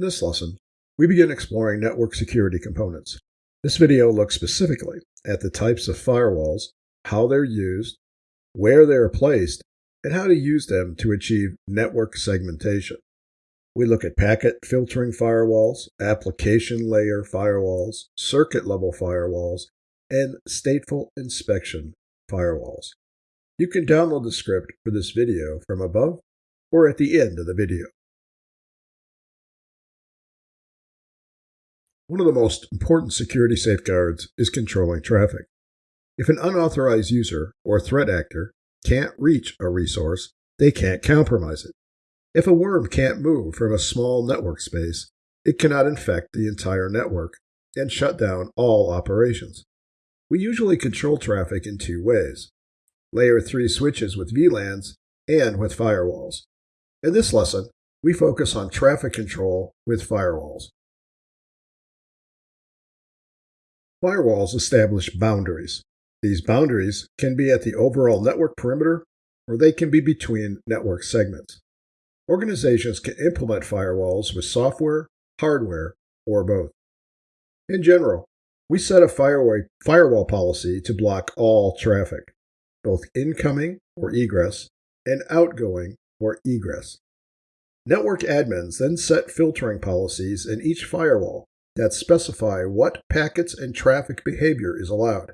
In this lesson, we begin exploring network security components. This video looks specifically at the types of firewalls, how they're used, where they are placed, and how to use them to achieve network segmentation. We look at packet filtering firewalls, application layer firewalls, circuit level firewalls, and stateful inspection firewalls. You can download the script for this video from above or at the end of the video. One of the most important security safeguards is controlling traffic. If an unauthorized user or threat actor can't reach a resource, they can't compromise it. If a worm can't move from a small network space, it cannot infect the entire network and shut down all operations. We usually control traffic in two ways layer 3 switches with VLANs and with firewalls. In this lesson, we focus on traffic control with firewalls. Firewalls establish boundaries. These boundaries can be at the overall network perimeter or they can be between network segments. Organizations can implement firewalls with software, hardware, or both. In general, we set a firewall policy to block all traffic, both incoming or ingress and outgoing or egress. Network admins then set filtering policies in each firewall that specify what packets and traffic behavior is allowed.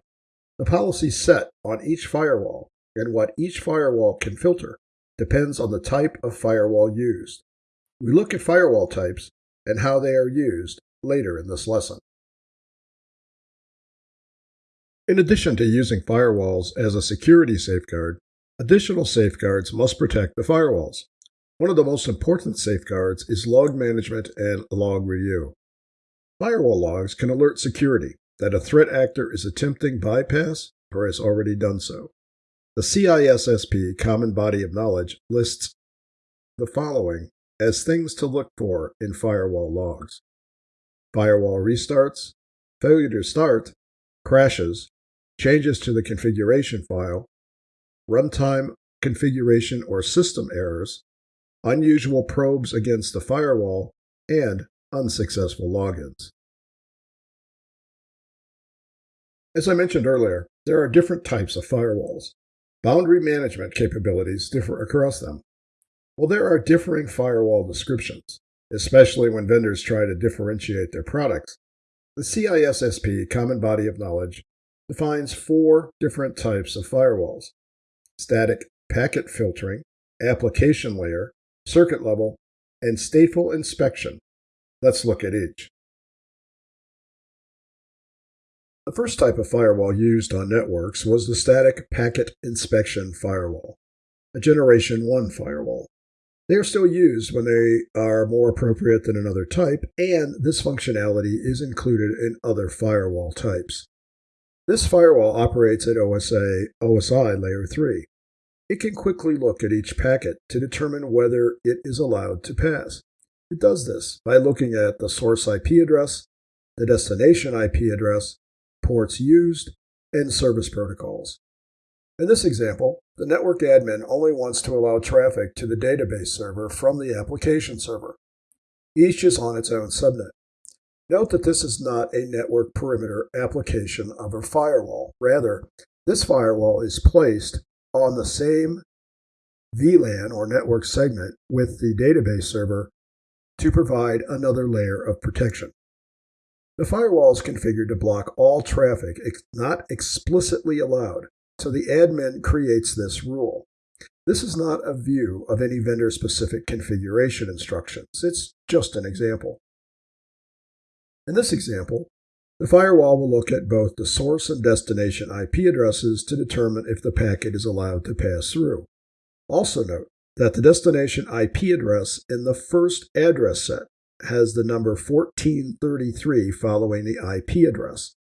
The policy set on each firewall and what each firewall can filter depends on the type of firewall used. We look at firewall types and how they are used later in this lesson. In addition to using firewalls as a security safeguard, additional safeguards must protect the firewalls. One of the most important safeguards is log management and log review. Firewall logs can alert security that a threat actor is attempting bypass or has already done so. The CISSP Common Body of Knowledge lists the following as things to look for in firewall logs. Firewall restarts, failure to start, crashes, changes to the configuration file, runtime configuration or system errors, unusual probes against the firewall, and unsuccessful logins. As I mentioned earlier, there are different types of firewalls. Boundary management capabilities differ across them. While there are differing firewall descriptions, especially when vendors try to differentiate their products, the CISSP Common Body of Knowledge defines four different types of firewalls static packet filtering, application layer, circuit level, and stateful inspection Let's look at each. The first type of firewall used on networks was the static packet inspection firewall, a Generation 1 firewall. They are still used when they are more appropriate than another type, and this functionality is included in other firewall types. This firewall operates at OSA OSI layer 3. It can quickly look at each packet to determine whether it is allowed to pass. It does this by looking at the source IP address, the destination IP address, ports used, and service protocols. In this example, the network admin only wants to allow traffic to the database server from the application server. Each is on its own subnet. Note that this is not a network perimeter application of a firewall. Rather, this firewall is placed on the same VLAN or network segment with the database server to provide another layer of protection. The firewall is configured to block all traffic not explicitly allowed, so the admin creates this rule. This is not a view of any vendor-specific configuration instructions. It's just an example. In this example, the firewall will look at both the source and destination IP addresses to determine if the packet is allowed to pass through. Also note that the destination IP address in the first address set has the number 1433 following the IP address.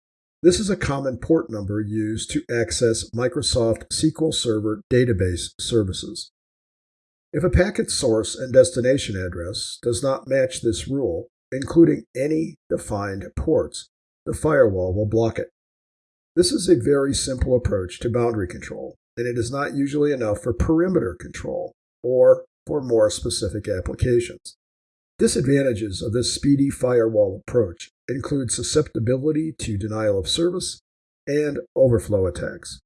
This is a common port number used to access Microsoft SQL Server database services. If a packet source and destination address does not match this rule, including any defined ports, the firewall will block it. This is a very simple approach to boundary control, and it is not usually enough for perimeter control or for more specific applications. Disadvantages of this speedy firewall approach include susceptibility to denial of service and overflow attacks.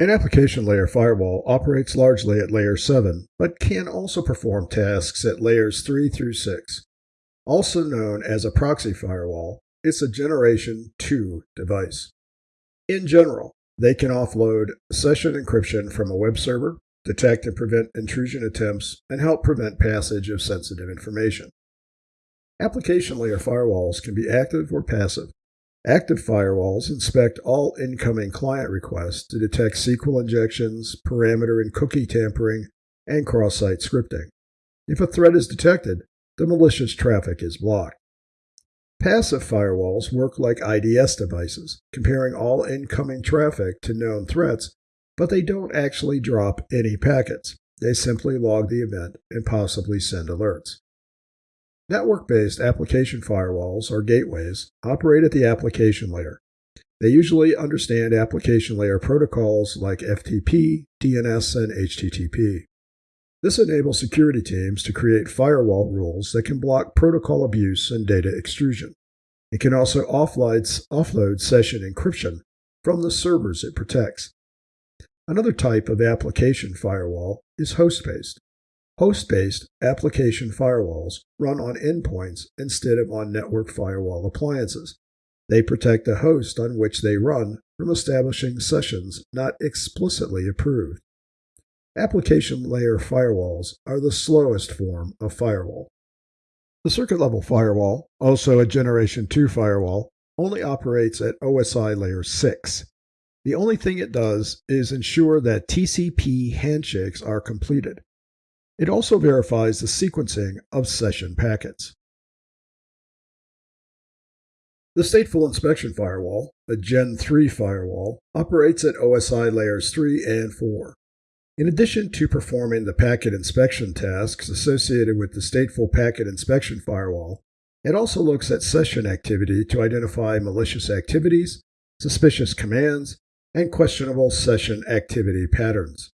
An application layer firewall operates largely at layer 7, but can also perform tasks at layers 3 through 6. Also known as a proxy firewall, it's a Generation 2 device. In general, they can offload session encryption from a web server, detect and prevent intrusion attempts, and help prevent passage of sensitive information. Application layer firewalls can be active or passive. Active firewalls inspect all incoming client requests to detect SQL injections, parameter and cookie tampering, and cross site scripting. If a threat is detected, the malicious traffic is blocked. Passive firewalls work like IDS devices, comparing all incoming traffic to known threats, but they don't actually drop any packets. They simply log the event and possibly send alerts. Network based application firewalls, or gateways, operate at the application layer. They usually understand application layer protocols like FTP, DNS, and HTTP. This enables security teams to create firewall rules that can block protocol abuse and data extrusion. It can also offload, session encryption from the servers it protects. Another type of application firewall is host based. Host based application firewalls run on endpoints instead of on network firewall appliances. They protect the host on which they run from establishing sessions not explicitly approved. Application layer firewalls are the slowest form of firewall. The circuit level firewall, also a Generation 2 firewall, only operates at OSI layer 6. The only thing it does is ensure that TCP handshakes are completed. It also verifies the sequencing of session packets. The Stateful Inspection Firewall, a Gen 3 firewall, operates at OSI layers 3 and 4. In addition to performing the packet inspection tasks associated with the Stateful Packet Inspection Firewall, it also looks at session activity to identify malicious activities, suspicious commands, and questionable session activity patterns.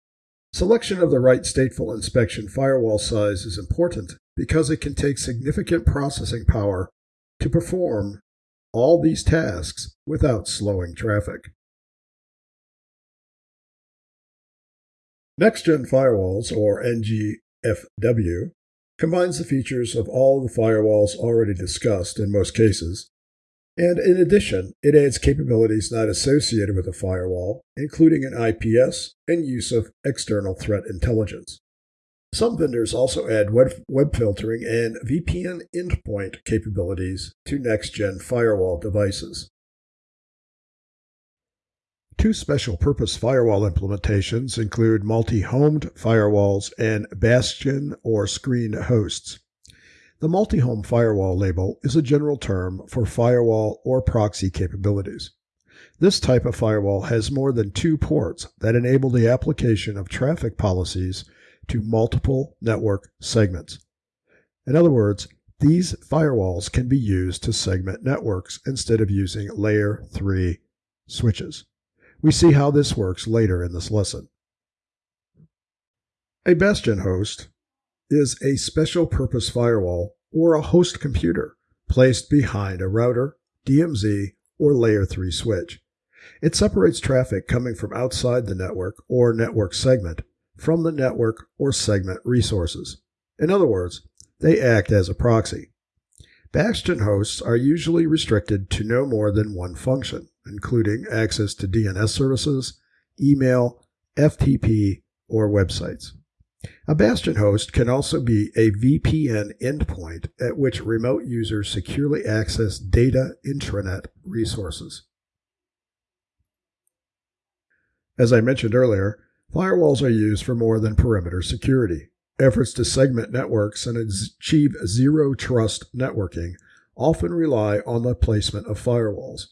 Selection of the right stateful inspection firewall size is important because it can take significant processing power to perform all these tasks without slowing traffic. Next-gen firewalls, or NGFW, combines the features of all the firewalls already discussed in most cases and in addition, it adds capabilities not associated with a firewall, including an IPS and use of external threat intelligence. Some vendors also add web, web filtering and VPN endpoint capabilities to next gen firewall devices. Two special purpose firewall implementations include multi homed firewalls and bastion or screen hosts. The multi-home firewall label is a general term for firewall or proxy capabilities. This type of firewall has more than two ports that enable the application of traffic policies to multiple network segments. In other words, these firewalls can be used to segment networks instead of using layer 3 switches. We see how this works later in this lesson. A Bastion host is a special purpose firewall or a host computer placed behind a router, DMZ, or layer 3 switch. It separates traffic coming from outside the network or network segment from the network or segment resources. In other words, they act as a proxy. Bastion hosts are usually restricted to no more than one function, including access to DNS services, email, FTP, or websites. A Bastion host can also be a VPN endpoint at which remote users securely access data intranet resources. As I mentioned earlier, firewalls are used for more than perimeter security. Efforts to segment networks and achieve zero trust networking often rely on the placement of firewalls.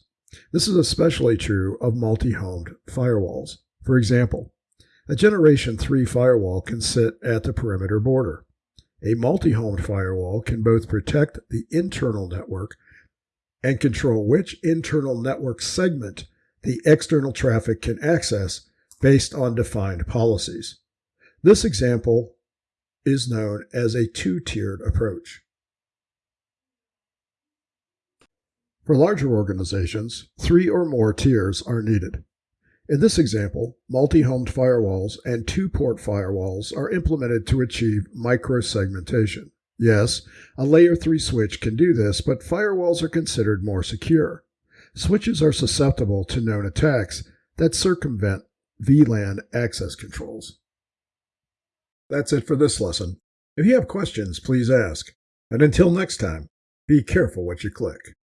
This is especially true of multi homed firewalls. For example, a Generation 3 firewall can sit at the perimeter border. A multi-homed firewall can both protect the internal network and control which internal network segment the external traffic can access based on defined policies. This example is known as a two-tiered approach. For larger organizations, three or more tiers are needed. In this example, multi-homed firewalls and two-port firewalls are implemented to achieve micro-segmentation. Yes, a layer 3 switch can do this, but firewalls are considered more secure. Switches are susceptible to known attacks that circumvent VLAN access controls. That's it for this lesson. If you have questions, please ask. And until next time, be careful what you click.